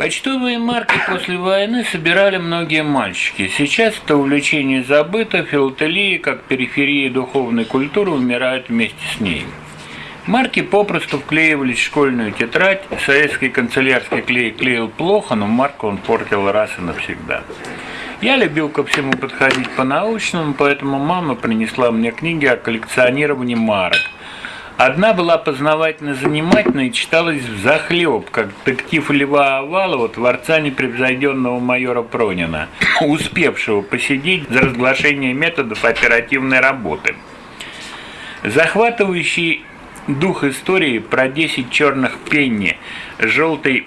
Почтовые марки после войны собирали многие мальчики. Сейчас это увлечение забыто, филателия, как периферия духовной культуры, умирает вместе с ней. Марки попросту вклеивались в школьную тетрадь. Советский канцелярский клей клеил плохо, но марку он портил раз и навсегда. Я любил ко всему подходить по-научному, поэтому мама принесла мне книги о коллекционировании марок – Одна была познавательно занимательной и читалась в захлеб, как детектив Льва Овалова, творца непревзойденного майора Пронина, успевшего посидеть за разглашение методов оперативной работы. Захватывающий дух истории про 10 черных пенни, желтый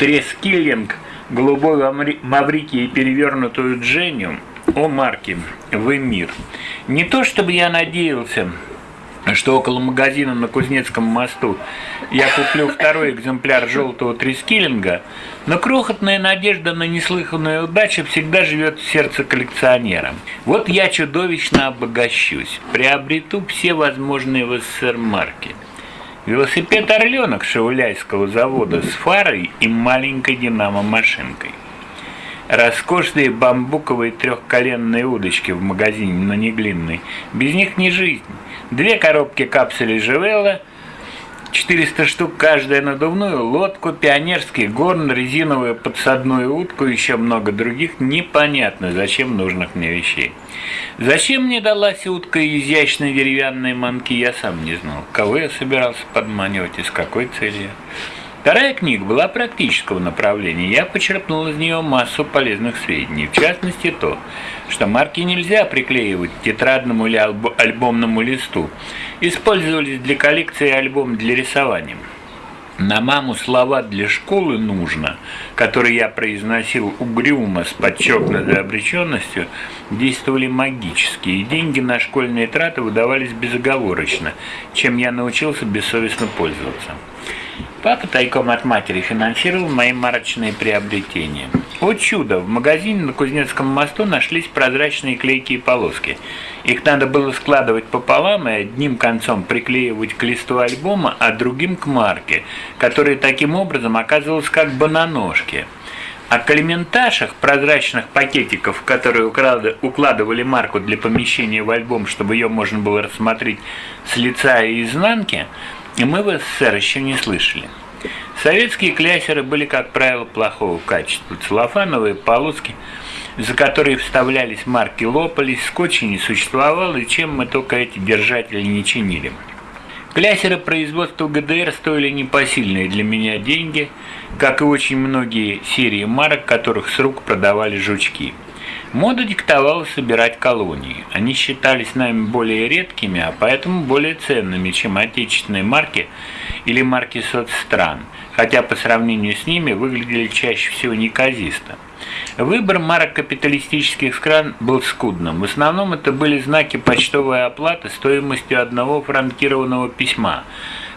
трескиллинг, голубой Маврикий и перевернутую Дженю, о Марке, вы мир. Не то чтобы я надеялся, что около магазина на Кузнецком мосту я куплю второй экземпляр желтого трискиллинга, но крохотная надежда на неслыханную удачу всегда живет в сердце коллекционера. Вот я чудовищно обогащусь, приобрету все возможные в СССР марки. Велосипед «Орленок» Шауляйского завода с фарой и маленькой динамо-машинкой. Роскошные бамбуковые трехколенные удочки в магазине на Неглинной. Без них не жизнь. Две коробки капсулей Живелла, 400 штук каждая надувную лодку, пионерский горн, резиновую подсадную утку еще много других непонятно зачем нужных мне вещей. Зачем мне далась утка и изящные деревянные манки, я сам не знал. Кого я собирался подманивать и с какой целью. Вторая книга была практического направления. Я почерпнул из нее массу полезных сведений. В частности, то, что марки нельзя приклеивать к тетрадному или альбомному листу. Использовались для коллекции альбом для рисования. На маму слова для школы нужно, которые я произносил угрюмо с подчеркнутой обреченностью, действовали магически, и деньги на школьные траты выдавались безоговорочно, чем я научился бессовестно пользоваться. Папа тайком от матери финансировал мои марочные приобретения. О чудо! В магазине на Кузнецком мосту нашлись прозрачные клейкие полоски. Их надо было складывать пополам и одним концом приклеивать к листу альбома, а другим к марке, которая таким образом оказывалась как бы на ножке. О калименташах, прозрачных пакетиков, в которые укладывали марку для помещения в альбом, чтобы ее можно было рассмотреть с лица и изнанки, и мы в СССР еще не слышали. Советские клясеры были, как правило, плохого качества. Целлофановые полоски, за которые вставлялись марки, лопались, скотча не существовало, и чем мы только эти держатели не чинили. Клясеры производства ГДР стоили непосильные для меня деньги, как и очень многие серии марок, которых с рук продавали жучки. Мода диктовала собирать колонии. Они считались нами более редкими, а поэтому более ценными, чем отечественные марки или марки соцстран, хотя по сравнению с ними выглядели чаще всего неказисто. Выбор марок капиталистических стран был скудным. В основном это были знаки почтовой оплаты стоимостью одного франкированного письма.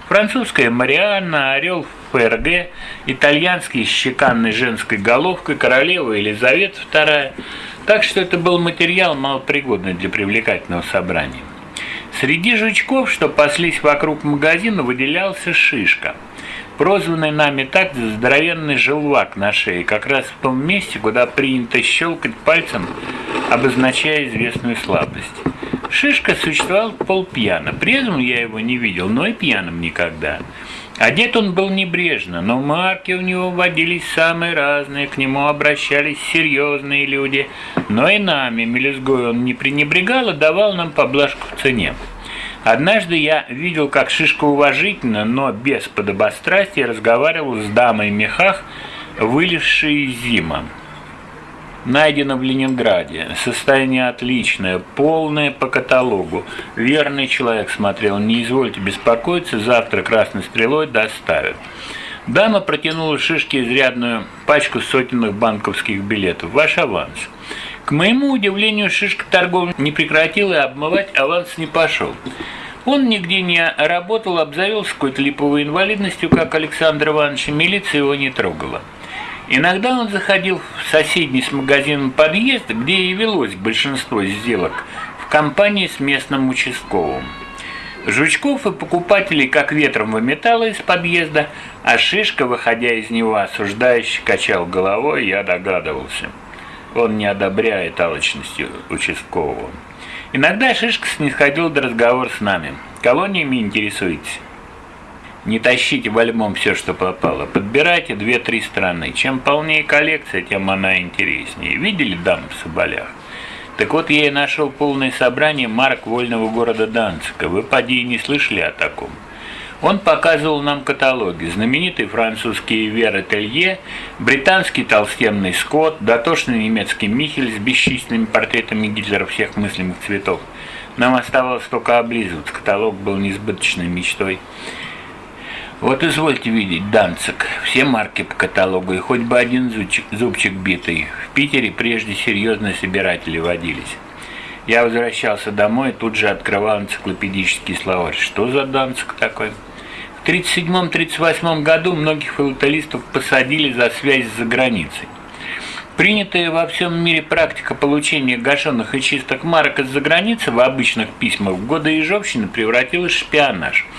Французская Марианна, Орел ФРГ, итальянский с чеканной женской головкой, королева Елизавета II – так что это был материал малопригодный для привлекательного собрания. Среди жучков, что паслись вокруг магазина, выделялся шишка, прозванный нами так за здоровенный желвак на шее, как раз в том месте, куда принято щелкать пальцем, обозначая известную слабость. Шишка существовал полпьяно, презвым я его не видел, но и пьяным никогда. Одет он был небрежно, но марки у него водились самые разные, к нему обращались серьезные люди, но и нами, мелюзгой, он не пренебрегал и давал нам поблажку в цене. Однажды я видел, как Шишка уважительно, но без подобострастия разговаривал с дамой в мехах, вылезшей из зима найдено в Ленинграде. Состояние отличное, полное по каталогу. Верный человек смотрел. Не извольте беспокоиться, завтра красной стрелой доставят. Дама протянула Шишке изрядную пачку сотенных банковских билетов. Ваш аванс. К моему удивлению, Шишка торговлю не прекратил и обмывать аванс не пошел. Он нигде не работал, обзавелся какой-то липовой инвалидностью, как Александр Иванович, и милиция его не трогала. Иногда он заходил в соседний с магазином подъезд, где и велось большинство сделок, в компании с местным участковым. Жучков и покупателей как ветром выметало из подъезда, а Шишка, выходя из него, осуждающе качал головой, я догадывался. Он не одобряет алчности участкового. Иногда Шишка снисходил до разговора с нами. Колониями интересуетесь? Не тащите в альбом все, что попало. Подбирайте две-три страны. Чем полнее коллекция, тем она интереснее. Видели дам в Соболях? Так вот, я и нашел полное собрание марок вольного города Данцика. Вы, поди, не слышали о таком. Он показывал нам каталоги. Знаменитый французский Вера Телье, британский толстенный Скотт, дотошный немецкий Михель с бесчисленными портретами Гитлера всех мыслимых цветов. Нам оставалось только облизывать. Каталог был несбыточной мечтой. Вот извольте видеть, Данцик, все марки по каталогу, и хоть бы один зубчик, зубчик битый. В Питере прежде серьезные собиратели водились. Я возвращался домой и тут же открывал энциклопедический словарь. Что за Данцик такой? В 1937-1938 году многих филателистов посадили за связь с заграницей. Принятая во всем мире практика получения гашенных и чистых марок из-за границы в обычных письмах в годы Ежовщины превратилась в шпионаж –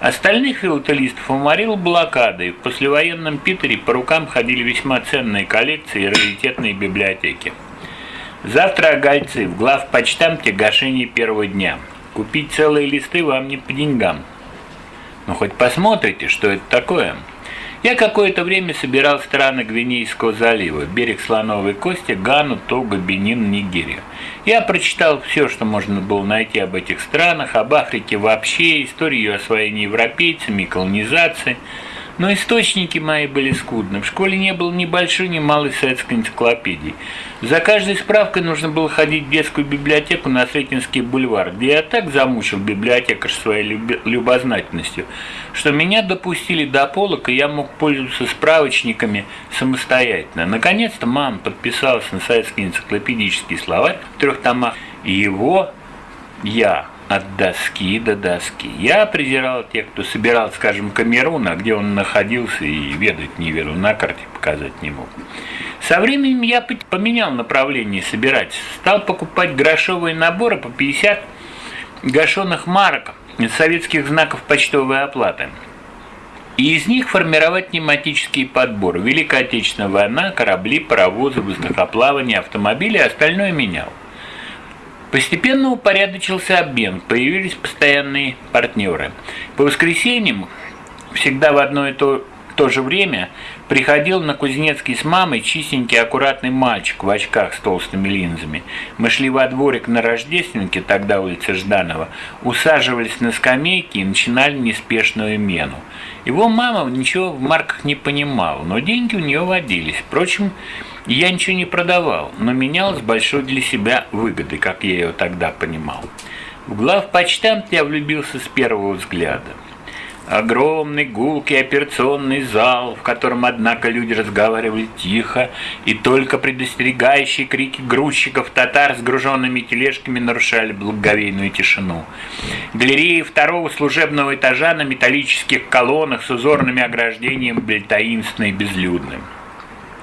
Остальных филателистов уморил блокадой. В послевоенном Питере по рукам ходили весьма ценные коллекции и раритетные библиотеки. Завтра огольцы в главпочтамте гашение первого дня. Купить целые листы вам не по деньгам. Ну хоть посмотрите, что это такое. Я какое-то время собирал страны Гвинейского залива, берег Слоновой Кости, Гану, Того, Бенин, Нигерию. Я прочитал все, что можно было найти об этих странах, об Африке вообще, историю освоения европейцами, колонизации – но источники мои были скудны. В школе не было ни большой, ни малой советской энциклопедии. За каждой справкой нужно было ходить в детскую библиотеку на Сретенский бульвар, где я так замучил библиотекарь своей любознательностью, что меня допустили до полок, и я мог пользоваться справочниками самостоятельно. Наконец-то мама подписалась на советский энциклопедический словарь в трех томах, его я от доски до доски. Я презирал тех, кто собирал, скажем, Камерун, а где он находился и ведать не ведал, на карте показать не мог. Со временем я поменял направление собирать. Стал покупать грошовые наборы по 50 гашеных марок советских знаков почтовой оплаты. И из них формировать тематический подбор. Великая Отечественная война, корабли, паровозы, воздухоплавание, автомобили, остальное менял. Постепенно упорядочился обмен, появились постоянные партнеры. По воскресеньям, всегда в одно и то, то же время, приходил на Кузнецкий с мамой чистенький аккуратный мальчик в очках с толстыми линзами. Мы шли во дворик на Рождественке, тогда улица Жданова, усаживались на скамейки и начинали неспешную мену. Его мама ничего в марках не понимала, но деньги у нее водились. Впрочем, я ничего не продавал, но менял с большой для себя выгодой, как я ее тогда понимал. В главпочтамт я влюбился с первого взгляда. Огромный гулкий операционный зал, в котором, однако, люди разговаривали тихо, и только предостерегающие крики грузчиков татар с груженными тележками нарушали благоговейную тишину. Галереи второго служебного этажа на металлических колоннах с узорными ограждениями были таинственны и безлюдны.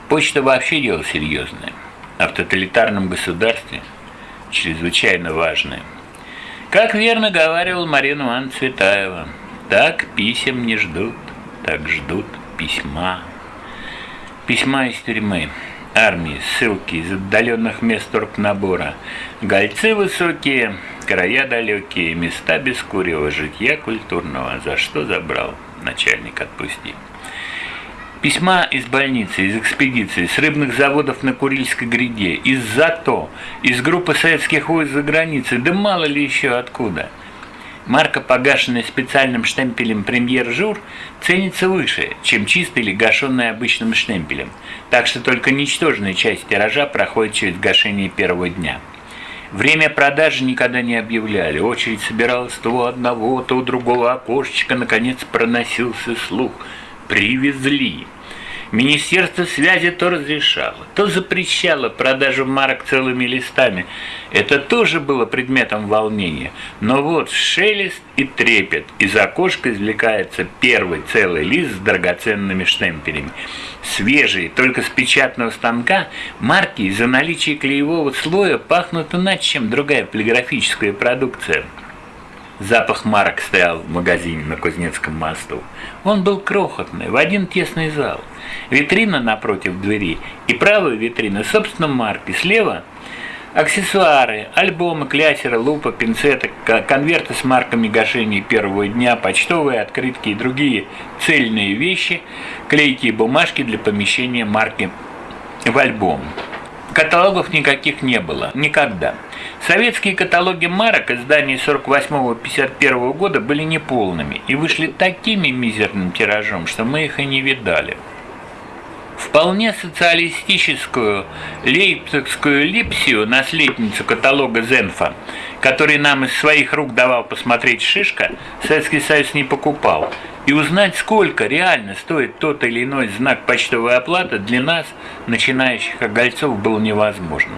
Почта вообще дело серьезное, а в тоталитарном государстве чрезвычайно важное. Как верно говаривал Марина Ивановна Цветаева, так писем не ждут, так ждут письма. Письма из тюрьмы, армии, ссылки из отдаленных мест набора, гольцы высокие, края далекие, места без курева, житья культурного, за что забрал, начальник отпусти. Письма из больницы, из экспедиции, с рыбных заводов на Курильской гряде, из ЗАТО, из группы советских войск за границей, да мало ли еще откуда. Марка, погашенная специальным штемпелем «Премьер-жур», ценится выше, чем чисто или гашенная обычным штемпелем, так что только ничтожная часть тиража проходит через гашение первого дня. Время продажи никогда не объявляли, очередь собиралась то у одного, то у другого окошечка, наконец проносился слух – привезли. Министерство связи то разрешало, то запрещало продажу марок целыми листами. Это тоже было предметом волнения. Но вот шелест и трепет. Из окошка извлекается первый целый лист с драгоценными штемпелями. Свежие, только с печатного станка, марки из-за наличия клеевого слоя пахнут иначе, чем другая полиграфическая продукция. Запах марок стоял в магазине на Кузнецком мосту. Он был крохотный, в один тесный зал. Витрина напротив двери и правая витрина, собственно, марки. Слева аксессуары, альбомы, клясеры, лупа, пинцеты, конверты с марками гашения первого дня, почтовые открытки и другие цельные вещи, клейкие бумажки для помещения марки в альбом. Каталогов никаких не было. Никогда. Советские каталоги марок изданий 48-51 года были неполными и вышли такими мизерным тиражом, что мы их и не видали. Вполне социалистическую лейпцигскую липсию, наследницу каталога Зенфа, который нам из своих рук давал посмотреть Шишка, Советский Союз не покупал. И узнать, сколько реально стоит тот или иной знак почтовой оплаты, для нас, начинающих огольцов, было невозможно.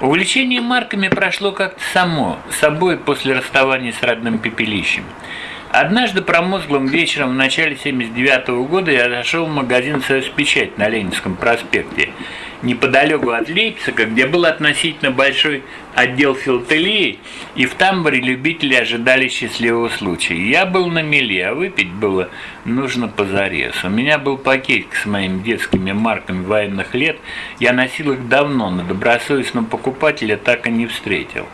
Увлечение марками прошло как-то само, собой после расставания с родным пепелищем. Однажды промозглым вечером в начале 79 -го года я зашел в магазин «Союз Печать» на Ленинском проспекте неподалеку от Лейпцига, где был относительно большой отдел филателии, и в тамбуре любители ожидали счастливого случая. Я был на мели, а выпить было нужно позарез. У меня был пакетик с моими детскими марками военных лет, я носил их давно, но добросовестного покупателя так и не встретил.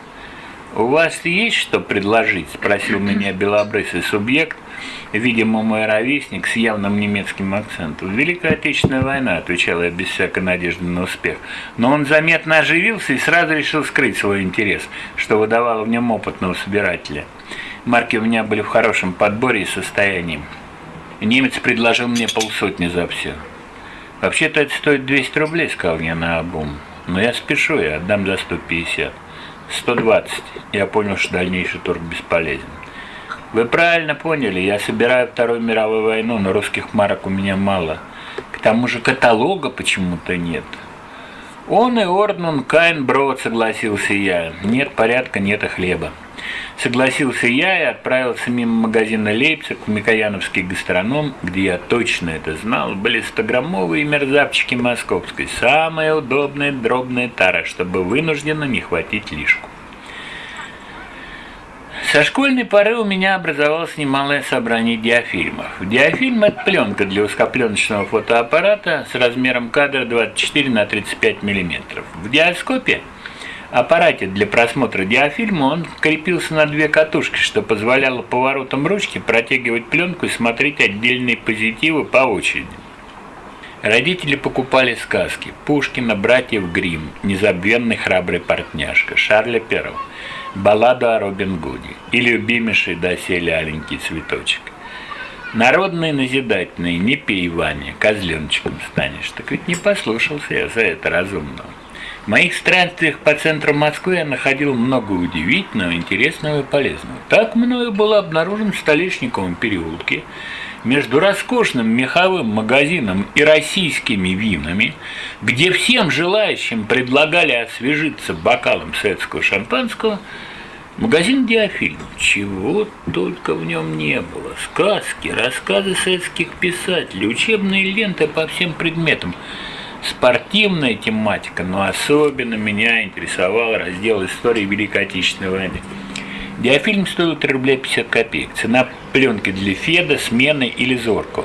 «У вас есть что предложить?» – спросил меня белобрысый субъект, видимо, мой ровесник с явным немецким акцентом. «Великая Отечественная война», – отвечал я без всякой надежды на успех. Но он заметно оживился и сразу решил скрыть свой интерес, что выдавало в нем опытного собирателя. Марки у меня были в хорошем подборе и состоянии. Немец предложил мне полсотни за все. «Вообще-то это стоит 200 рублей», – сказал я на обум. «Но я спешу, я отдам за 150». 120. Я понял, что дальнейший торг бесполезен. Вы правильно поняли, я собираю Вторую мировую войну, но русских марок у меня мало. К тому же каталога почему-то нет. Он и Орднун Кайн Брод, согласился я. Нет порядка, нет и хлеба. Согласился я и отправился мимо магазина Лейпциг в Микояновский гастроном, где я точно это знал, были 100-граммовые мерзавчики московской, самая удобная дробная тара, чтобы вынужденно не хватить лишку. Со школьной поры у меня образовалось немалое собрание диафильмов. Диафильм – это пленка для узкопленочного фотоаппарата с размером кадра 24 на 35 мм. В диаскопе – аппарате для просмотра диафильма он крепился на две катушки, что позволяло поворотом ручки протягивать пленку и смотреть отдельные позитивы по очереди. Родители покупали сказки Пушкина, братьев Гримм, незабвенный храбрый портняшка, Шарля Перова, балладу о Робин Гуде и любимейший доселе аленький цветочек. Народные назидательные, не пей, Ваня, козленочком станешь. Так ведь не послушался я за это разумного. В моих странствиях по центру Москвы я находил много удивительного, интересного и полезного. Так мною был обнаружен в Столешниковом переулке между роскошным меховым магазином и российскими винами, где всем желающим предлагали освежиться бокалом советского шампанского, магазин «Диафильм». Чего только в нем не было. Сказки, рассказы советских писателей, учебные ленты по всем предметам – спортивная тематика, но особенно меня интересовал раздел истории Великой Отечественной войны. Диафильм стоил 3 рубля 50 копеек. Цена пленки для Феда, Смены или Зорко.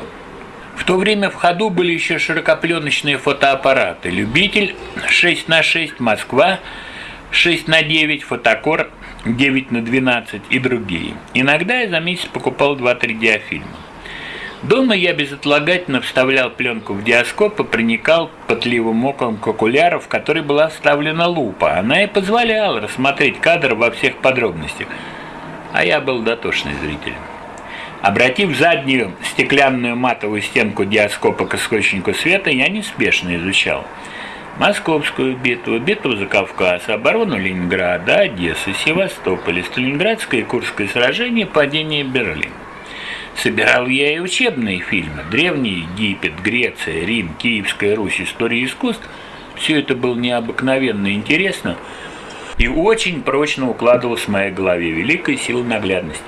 В то время в ходу были еще широкопленочные фотоаппараты. Любитель 6 на 6 Москва, 6 на 9 Фотокор, 9 на 12 и другие. Иногда я за месяц покупал 2-3 диафильма. Дома я безотлагательно вставлял пленку в диаскоп и проникал пытливым оком к окуляру, в который была вставлена лупа. Она и позволяла рассмотреть кадр во всех подробностях. А я был дотошный зритель. Обратив заднюю стеклянную матовую стенку диаскопа к источнику света, я неспешно изучал. Московскую битву, битву за Кавказ, оборону Ленинграда, Одессы, Севастополя, Сталинградское и Курское сражение, падение Берлина. Собирал я и учебные фильмы. Древний Египет, Греция, Рим, Киевская Русь, история искусств. Все это было необыкновенно интересно и очень прочно укладывалось в моей голове. Великая сила наглядности.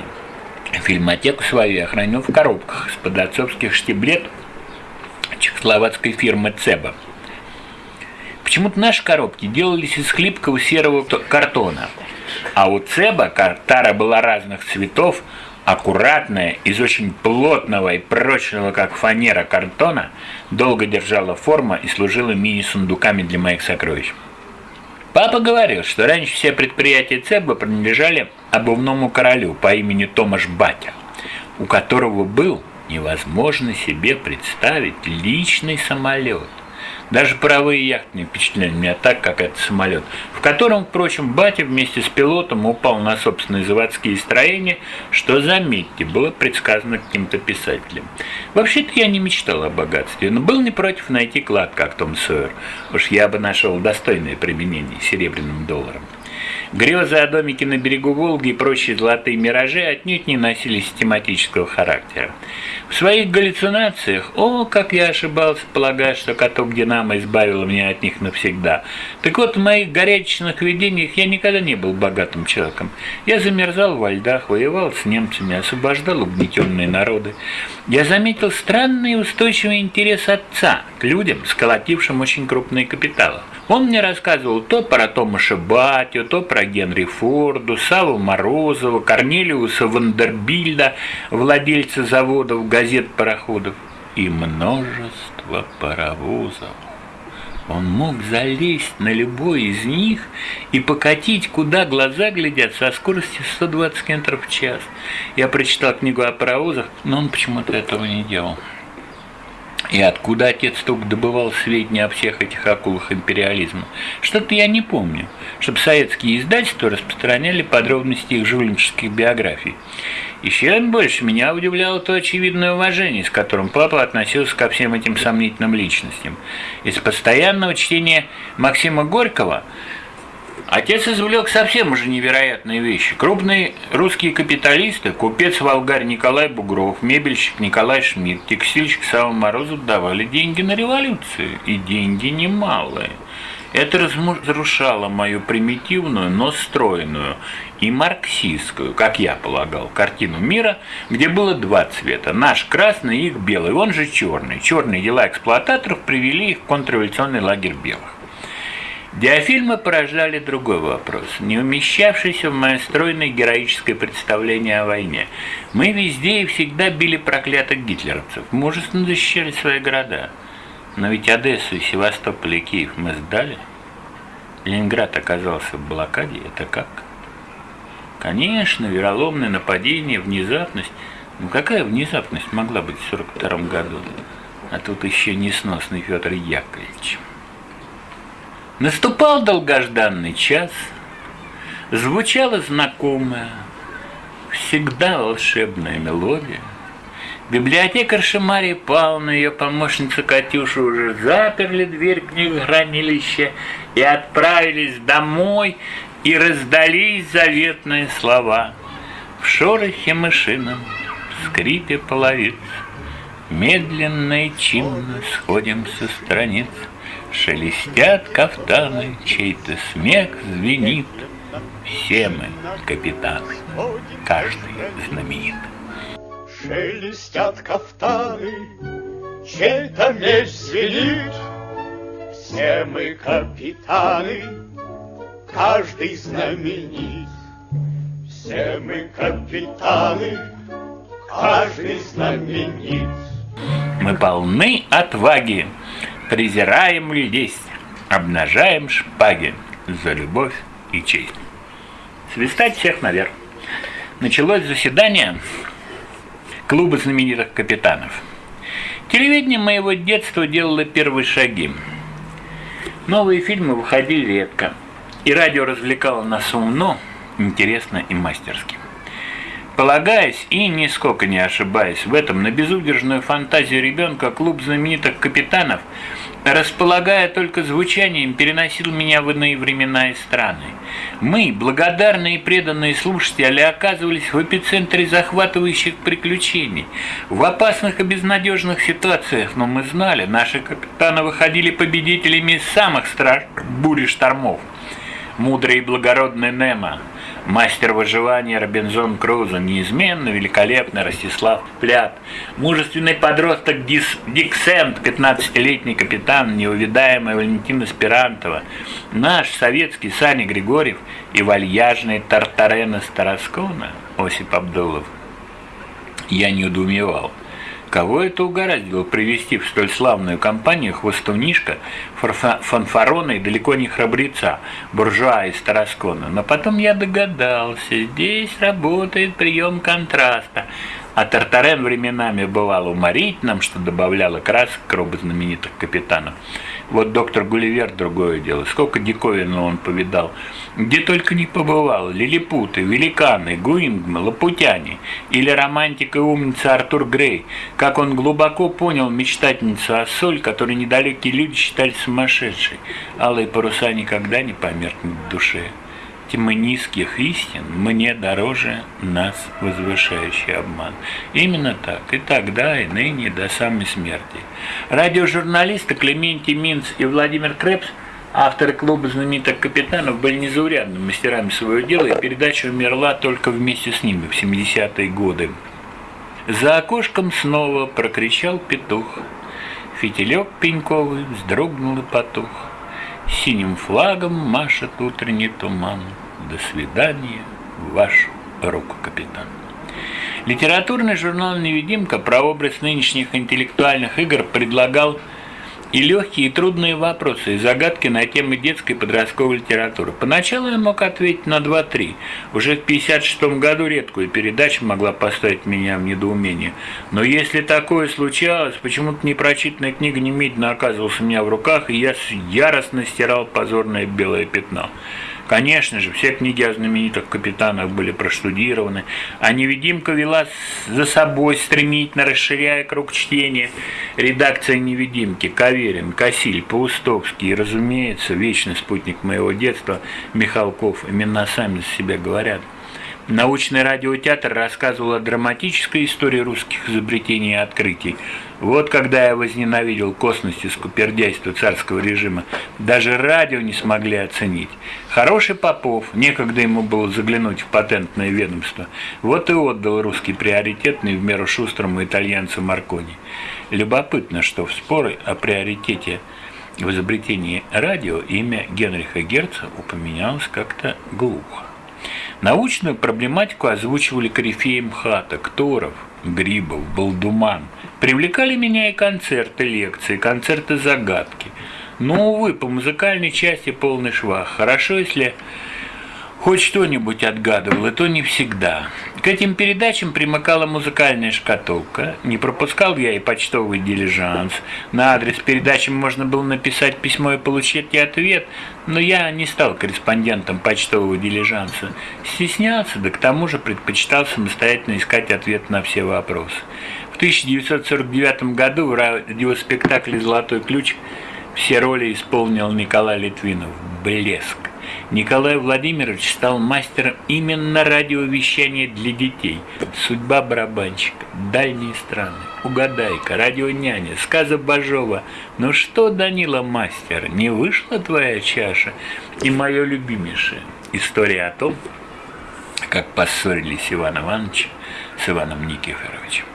Фильмотеку свою я хранил в коробках с под отцовских штиблет чехословацкой фирмы «Цеба». Почему-то наши коробки делались из хлипкого серого картона. А у Цеба тара была разных цветов, аккуратная, из очень плотного и прочного, как фанера, картона, долго держала форма и служила мини-сундуками для моих сокровищ. Папа говорил, что раньше все предприятия ЦЕБа принадлежали обувному королю по имени Томаш Батя, у которого был невозможно себе представить личный самолет – даже паровые яхты не впечатляли меня так, как этот самолет, в котором, впрочем, батя вместе с пилотом упал на собственные заводские строения, что, заметьте, было предсказано каким-то писателем. Вообще-то я не мечтал о богатстве, но был не против найти клад, как Том Сойер. Уж я бы нашел достойное применение серебряным долларом. Грезы о домике на берегу Волги и прочие золотые миражи отнюдь не носили систематического характера. В своих галлюцинациях, о, как я ошибался, полагая, что каток Динамо избавил меня от них навсегда. Так вот, в моих горячечных видениях я никогда не был богатым человеком. Я замерзал во льдах, воевал с немцами, освобождал угнетенные народы. Я заметил странный устойчивый интерес отца к людям, сколотившим очень крупные капиталы. Он мне рассказывал то про Томаша Батю, то про Генри Форду, Саву Морозова, Корнелиуса Вандербильда, владельца заводов, газет, пароходов и множество паровозов. Он мог залезть на любой из них и покатить, куда глаза глядят, со скоростью 120 км в час. Я прочитал книгу о паровозах, но он почему-то этого не делал. И откуда отец только добывал сведения о всех этих акулах империализма? Что-то я не помню, чтобы советские издательства распространяли подробности их жульнических биографий. Еще больше меня удивляло то очевидное уважение, с которым папа относился ко всем этим сомнительным личностям. Из постоянного чтения Максима Горького – Отец извлек совсем уже невероятные вещи. Крупные русские капиталисты, купец Волгарь Николай Бугров, мебельщик Николай Шмидт, текстильщик Сава Морозов давали деньги на революцию, и деньги немалые. Это разрушало мою примитивную, но стройную и марксистскую, как я полагал, картину мира, где было два цвета. Наш красный и их белый, он же черный. Черные дела эксплуататоров привели их в контрреволюционный лагерь белых. Диафильмы порождали другой вопрос, не умещавшийся в мое стройное героическое представление о войне. Мы везде и всегда били проклятых гитлеровцев, мужественно защищали свои города. Но ведь Одессу, Севастополь и Киев мы сдали. Ленинград оказался в блокаде, это как? Конечно, вероломное нападение, внезапность. Ну какая внезапность могла быть в 42 году? А тут еще несносный Федор Яковлевич. Наступал долгожданный час, звучала знакомая, всегда волшебная мелодия. Библиотекарша Мария Павловна и ее помощница Катюша уже заперли дверь книгохранилища и отправились домой, и раздались заветные слова. В шорохе мышином, в скрипе половиц, медленно и чинно сходим со страниц. Шелестят кафтаны, чей-то смех звенит. Все мы капитаны, каждый знаменит. Шелестят кафтаны, чей-то меч звенит. Все мы капитаны, каждый знаменит. Все мы капитаны, каждый знаменит. Мы полны отваги, презираем лесть, обнажаем шпаги за любовь и честь. Свистать всех наверх. Началось заседание клуба знаменитых капитанов. Телевидение моего детства делало первые шаги. Новые фильмы выходили редко, и радио развлекало нас умно, интересно и мастерски. Полагаясь и нисколько не ошибаясь в этом на безудержную фантазию ребенка, клуб знаменитых капитанов, располагая только звучанием, переносил меня в иные времена и страны. Мы, благодарные и преданные слушатели, оказывались в эпицентре захватывающих приключений, в опасных и безнадежных ситуациях, но мы знали, наши капитаны выходили победителями из самых страшных бурь штормов. Мудрый и благородный Немо – Мастер выживания Робинзон Крузо, неизменно великолепный Ростислав Плят, мужественный подросток Дис, Дик Сент, 15-летний капитан, неувидаемый Валентина Спирантова, наш советский Саня Григорьев и вальяжный Тартарена Староскона Осип Абдулов. Я не удумевал. Кого это угораздило привести в столь славную компанию хвостунишка, фанфарона и далеко не храбреца, буржуа из Тараскона? Но потом я догадался, здесь работает прием контраста, а Тартарен временами бывал уморительным, что добавляло красок к робу знаменитых капитанов. Вот доктор Гулливер другое дело. Сколько диковинного он повидал. Где только не побывал. Лилипуты, великаны, Гуингмы, лапутяне. Или романтик и умница Артур Грей. Как он глубоко понял мечтательницу о соль, которую недалекие люди считали сумасшедшей. Алые паруса никогда не померкнут в душе тьмы низких истин мне дороже нас возвышающий обман. Именно так, и тогда, и ныне, до самой смерти. Радиожурналисты Клементий Минц и Владимир Крепс Авторы клуба знаменитых капитанов были незаурядными мастерами своего дела, и передача умерла только вместе с ними в 70-е годы. За окошком снова прокричал петух. Фитилек пеньковый вздрогнул и потух. Синим флагом машет утренний туман. До свидания, ваш руку капитан. Литературный журнал «Невидимка» про образ нынешних интеллектуальных игр предлагал и легкие и трудные вопросы, и загадки на темы детской и подростковой литературы. Поначалу я мог ответить на 2-3. Уже в 56 году редкую передачу могла поставить меня в недоумение. Но если такое случалось, почему-то непрочитанная книга немедленно оказывалась у меня в руках, и я яростно стирал позорное белое пятно. Конечно же, все книги о знаменитых капитанах были проштудированы, а невидимка вела за собой, стремительно расширяя круг чтения. Редакция невидимки, Каверин, Косиль, Паустовский и, разумеется, вечный спутник моего детства Михалков, имена сами за себя говорят – Научный радиотеатр рассказывал о драматической истории русских изобретений и открытий. Вот когда я возненавидел косность и скупердяйство царского режима, даже радио не смогли оценить. Хороший Попов, некогда ему было заглянуть в патентное ведомство, вот и отдал русский приоритетный в меру шустрому итальянцу Маркони. Любопытно, что в споры о приоритете в изобретении радио имя Генриха Герца упоминалось как-то глухо. Научную проблематику озвучивали корифеи МХАТа, Кторов, Грибов, Балдуман. Привлекали меня и концерты, лекции, концерты загадки. Но, увы, по музыкальной части полный швах. Хорошо, если хоть что-нибудь отгадывал, и то не всегда. К этим передачам примыкала музыкальная шкатулка. Не пропускал я и почтовый дилижанс. На адрес передачи можно было написать письмо и получить ответ, но я не стал корреспондентом почтового дилижанса. Стеснялся, да к тому же предпочитал самостоятельно искать ответ на все вопросы. В 1949 году в радиоспектакле «Золотой ключ» все роли исполнил Николай Литвинов. Блеск. Николай Владимирович стал мастером именно радиовещания для детей. Судьба барабанщика, дальние страны, угадайка, радионяня, сказа Бажова. Ну что, Данила мастер, не вышла твоя чаша? И мое любимейшее, история о том, как поссорились Иван Иванович с Иваном Никифоровичем.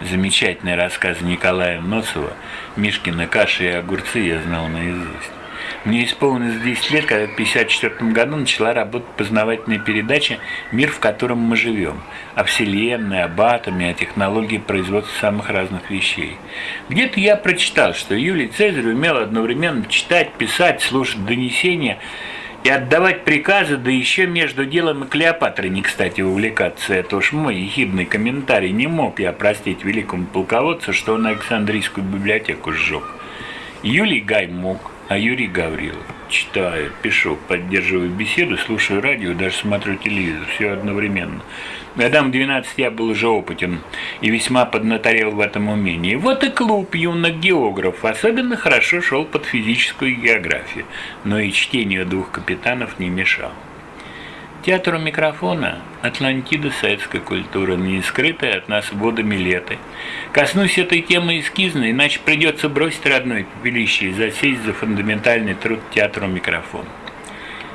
Замечательный рассказ Николая Носова «Мишкина каша и огурцы» я знал наизусть. Мне исполнилось 10 лет, когда в 1954 году начала работать познавательная передача «Мир, в котором мы живем», о Вселенной, об атоме, о технологии производства самых разных вещей. Где-то я прочитал, что Юлий Цезарь умел одновременно читать, писать, слушать донесения и отдавать приказы, да еще между делом и Клеопатрой не кстати увлекаться. Это уж мой ехидный комментарий. Не мог я простить великому полководцу, что он Александрийскую библиотеку сжег. Юлий Гай мог, а Юрий Гаврилов. Читаю, пишу, поддерживаю беседу, слушаю радио, даже смотрю телевизор, все одновременно. Годам в 12 я был уже опытен и весьма поднаторел в этом умении. Вот и клуб юных географов особенно хорошо шел под физическую географию, но и чтению двух капитанов не мешал. Театр у микрофона – Атлантида советской культуры, не скрытая от нас водами леты. Коснусь этой темы эскизно, иначе придется бросить родное пепелище и засесть за фундаментальный труд театру микрофона.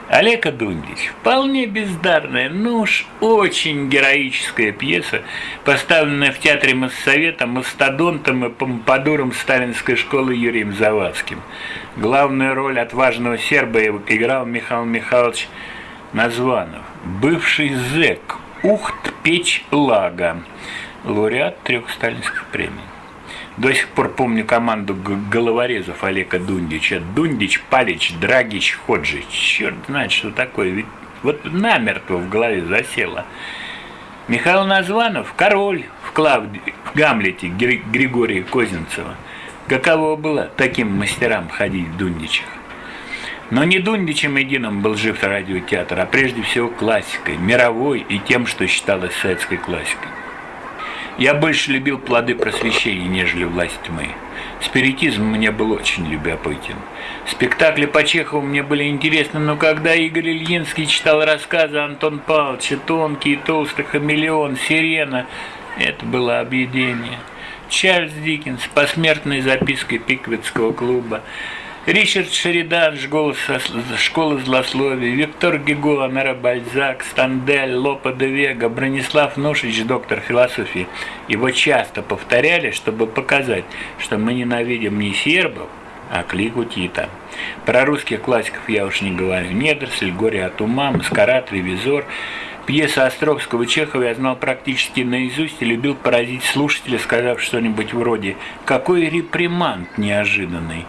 Олега Дундич. Вполне бездарная, но уж очень героическая пьеса, поставленная в театре Моссовета мастодонтом и помпадуром сталинской школы Юрием Завадским. Главную роль отважного серба играл Михаил Михайлович Названов, бывший зэк, Ухт Печь Лага, лауреат трех сталинских премий. До сих пор помню команду головорезов Олега Дундича. Дундич, Палич, Драгич, Ходжич. Черт знает, что такое. Ведь вот намертво в голове засело. Михаил Названов – король в, Клавди, в Гамлете Григория Козинцева. Каково было таким мастерам ходить в Дундичах? Но не Дундичем единым был жив радиотеатр, а прежде всего классикой, мировой и тем, что считалось советской классикой. Я больше любил плоды просвещения, нежели власть тьмы. Спиритизм мне был очень любопытен. Спектакли по Чехову мне были интересны, но когда Игорь Ильинский читал рассказы Антон Павловича «Тонкий и толстый хамелеон», «Сирена», это было объедение. Чарльз Диккенс, посмертной запиской Пиквитского клуба, Ричард Шеридан, школа, злословия, Виктор Гего, Амера Бальзак, Стандель, Лопа де Вега, Бронислав Нушич, доктор философии. Его часто повторяли, чтобы показать, что мы ненавидим не сербов, а клику Тита. Про русских классиков я уж не говорю. Недоросль, Горе от ума, Маскарад, Ревизор – Пьеса Островского Чехова я знал практически наизусть и любил поразить слушателя, сказав что-нибудь вроде «Какой репримант неожиданный!».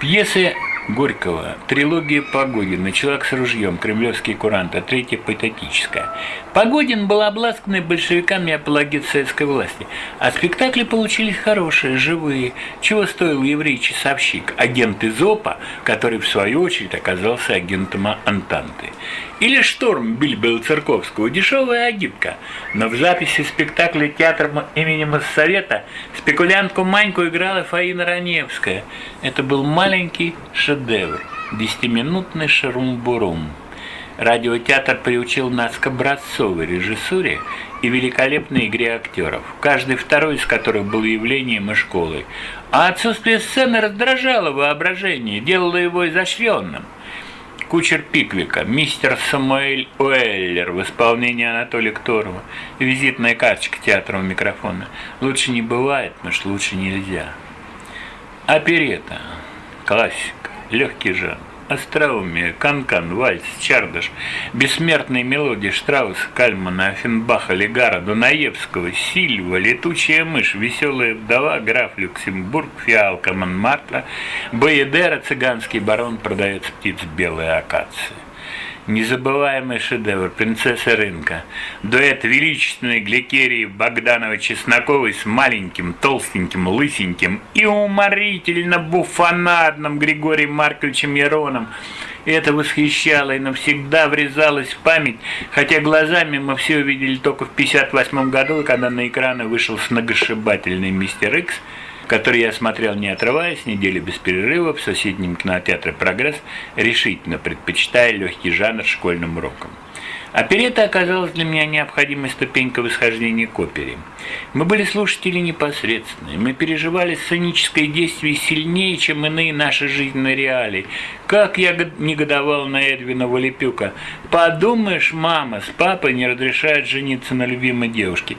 Пьесы Горького, трилогия Погодина, «Человек с ружьем», «Кремлевский курант», а третья патетическая. Погодин был обласканный большевиками апологет советской власти, а спектакли получились хорошие, живые, чего стоил еврей-часовщик, агент из ОПА, который в свою очередь оказался агентом Антанты. Или «Шторм» Бильбела Церковского, дешевая агитка, но в записи спектакля театра имени Моссовета спекулянтку Маньку играла Фаина Раневская. Это был маленький шедевр, десятиминутный шарум-бурум. Радиотеатр приучил нас к образцовой режиссуре и великолепной игре актеров, каждый второй из которых был явлением и школой. А отсутствие сцены раздражало воображение, делало его изощренным – Кучер Пиквика, мистер Самуэль Уэллер в исполнении Анатолия Кторова, визитная карточка театра у микрофона. Лучше не бывает, потому что лучше нельзя. Оперета, классика, легкий жанр. Остроумие, Канкан, Вальс, Чардаш, бессмертные мелодии Штрауса, Кальмана, Афинбаха, Легара, Дунаевского, Сильва, Летучая мышь, Веселая вдова, Граф Люксембург, Фиалка Монмартра, Боедера, Цыганский барон, продается птиц белые акации. Незабываемый шедевр «Принцесса рынка». Дуэт величественной Гликерии Богдановой-Чесноковой с маленьким, толстеньким, лысеньким и уморительно буфонадным Григорием Марковичем Яроном. Это восхищало и навсегда врезалось в память, хотя глазами мы все увидели только в 1958 году, когда на экраны вышел сногсшибательный «Мистер Икс», который я смотрел не отрываясь, неделю без перерыва в соседнем кинотеатре «Прогресс», решительно предпочитая легкий жанр школьным урокам. Оперета оказалась для меня необходимой ступенькой восхождения к опере. Мы были слушатели непосредственные, мы переживали сценическое действие сильнее, чем иные наши жизненные реалии. Как я негодовал на Эдвина Валипюка. «Подумаешь, мама, с папой не разрешают жениться на любимой девушке.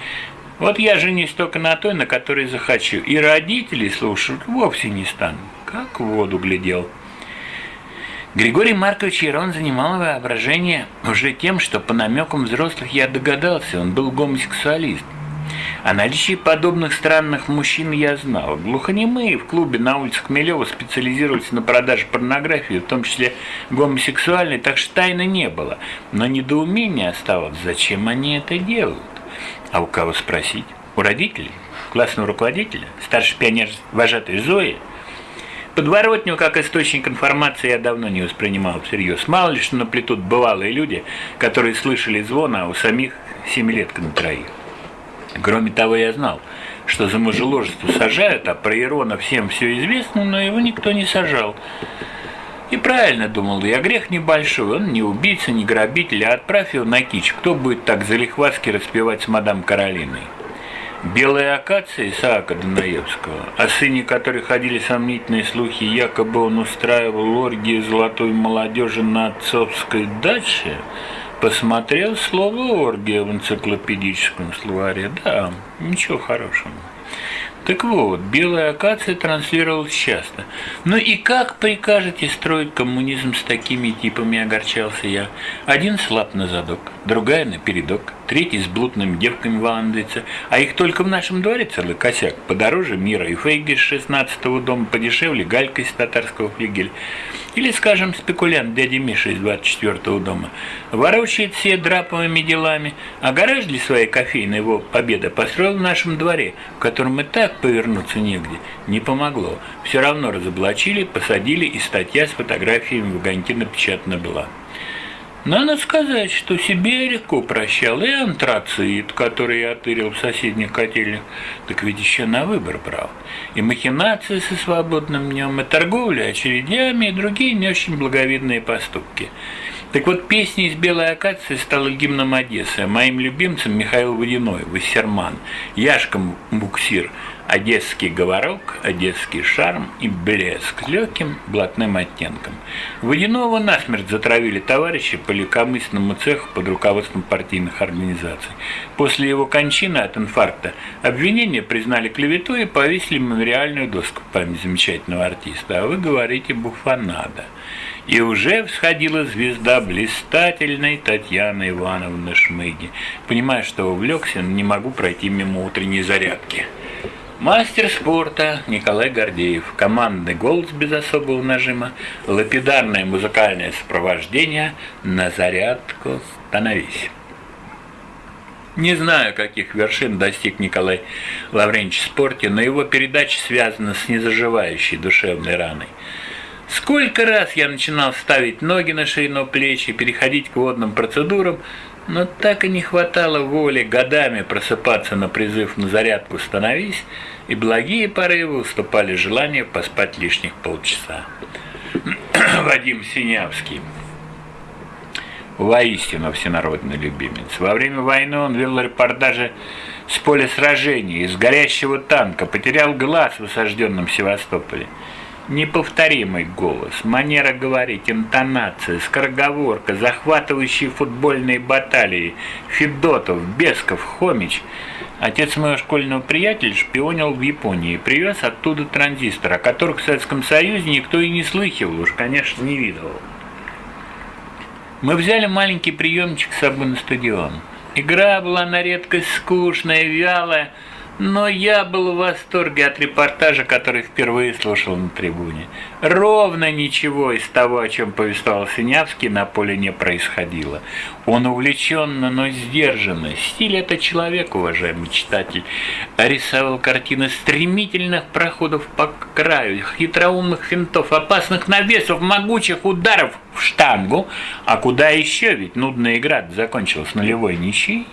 Вот я женюсь только на той, на которой захочу. И родителей слушать вовсе не стану. Как в воду глядел. Григорий Маркович Ярон занимал воображение уже тем, что по намекам взрослых я догадался, он был гомосексуалист. О наличии подобных странных мужчин я знал. Глухонемые в клубе на улице Хмелева специализировались на продаже порнографии, в том числе гомосексуальной, так что тайны не было. Но недоумение оставалось, зачем они это делают. А у кого спросить? У родителей? Классного руководителя? Старший пионер вожатой Зои? Подворотню как источник информации я давно не воспринимал всерьез. Мало ли что наплетут бывалые люди, которые слышали звон, а у самих семилетка на троих. Кроме того, я знал, что за мужеложество сажают, а про Ирона всем все известно, но его никто не сажал. И правильно думал я, грех небольшой, он не убийца, не грабитель, а отправь его на кич. Кто будет так залихватски распевать с мадам Каролиной? Белая акация Исаака Данаевского, о сыне которой ходили сомнительные слухи, якобы он устраивал оргии золотой молодежи на отцовской даче, посмотрел слово «оргия» в энциклопедическом словаре. Да, ничего хорошего. Так вот, белая акация транслировалась часто. Ну и как прикажете строить коммунизм с такими типами, огорчался я. Один слаб на задок, другая на передок, третий с блудными девками валандается, а их только в нашем дворе целый косяк. Подороже мира и фейги с 16-го дома, подешевле галька из татарского флигеля. Или, скажем, спекулянт дяди Миша из 24-го дома. Ворочает все драповыми делами, а гараж для своей кофейной его победа построил в нашем дворе, в котором и так повернуться негде. Не помогло. Все равно разоблачили, посадили, и статья с фотографиями в огоньке напечатана была. Надо сказать, что себе легко прощал и антрацит, который я отырил в соседних котельных, так ведь еще на выбор брал. И махинации со свободным днем, и торговля очередями, и другие не очень благовидные поступки. Так вот, песня из «Белой акации» стала гимном Одессы, а моим любимцем Михаил Водяной, Вассерман, Яшком Буксир – одесский говорок, одесский шарм и блеск с легким блатным оттенком. Водяного насмерть затравили товарищи по легкомысленному цеху под руководством партийных организаций. После его кончины от инфаркта обвинения признали клевету и повесили мемориальную доску в память замечательного артиста. А вы говорите буфанада. И уже всходила звезда блистательной Татьяны Ивановны Шмыги. Понимая, что увлекся, не могу пройти мимо утренней зарядки. Мастер спорта Николай Гордеев. Командный голос без особого нажима. Лапидарное музыкальное сопровождение. На зарядку становись. Не знаю, каких вершин достиг Николай Лавренч в спорте, но его передача связана с незаживающей душевной раной. Сколько раз я начинал ставить ноги на ширину плечи, переходить к водным процедурам, но так и не хватало воли годами просыпаться на призыв на зарядку «Становись», и благие порывы уступали желанию поспать лишних полчаса. Вадим Синявский. Воистину всенародный любимец. Во время войны он вел репортажи с поля сражений, из горящего танка, потерял глаз в осажденном Севастополе. Неповторимый голос, манера говорить, интонация, скороговорка, захватывающие футбольные баталии, Федотов, Бесков, Хомич. Отец моего школьного приятеля шпионил в Японии и привез оттуда транзистор, о которых в Советском Союзе никто и не слыхивал, уж, конечно, не видывал. Мы взяли маленький приемчик с собой на стадион. Игра была на редкость скучная, вялая, но я был в восторге от репортажа, который впервые слушал на трибуне. Ровно ничего из того, о чем повествовал Синявский, на поле не происходило. Он увлеченно, но сдержанно. Стиль это человек, уважаемый читатель. Рисовал картины стремительных проходов по краю, хитроумных финтов, опасных навесов, могучих ударов в штангу. А куда еще? Ведь нудная игра закончилась нулевой ничьей.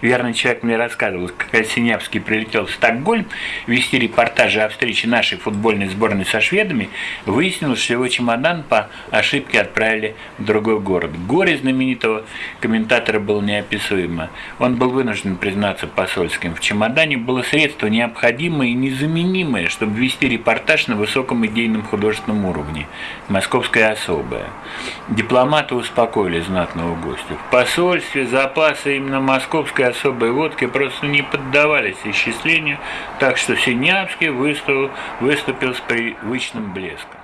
Верный человек мне рассказывал, как Синявский прилетел в Стокгольм вести репортажи о встрече нашей футбольной сборной со шведами, выяснилось, что его чемодан по ошибке отправили в другой город. Горе знаменитого комментатора было неописуемо. Он был вынужден признаться посольским. В чемодане было средство необходимое и незаменимое, чтобы вести репортаж на высоком идейном художественном уровне. Московская особая. Дипломаты успокоили знатного гостя. В посольстве запасы именно московского московской особой водки просто не поддавались исчислению, так что Синявский выступил, выступил с привычным блеском.